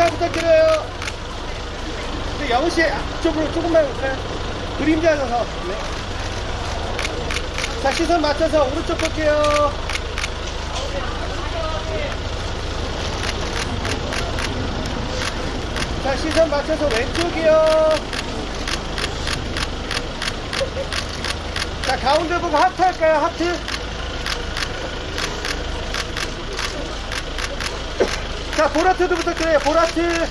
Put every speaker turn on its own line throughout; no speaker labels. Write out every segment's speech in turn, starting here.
인사 부탁드려요. 네, 영우 씨, 쪽으로 조금만 올까요? 그림자 서서. 네. 자, 시선 맞춰서 오른쪽 볼게요. 자, 시선 맞춰서 왼쪽이요. 자, 가운데 보고 하트 할까요? 하트. 자, 보라트도 부탁드려요. 보라트.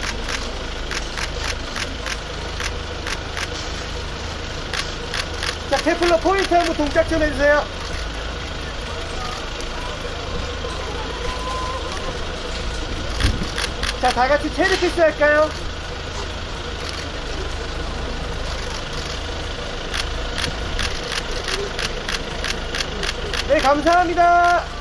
자, 테플러 포인트 한번 동작 좀 해주세요. 자, 다 같이 체리 키스 할까요? 네, 감사합니다.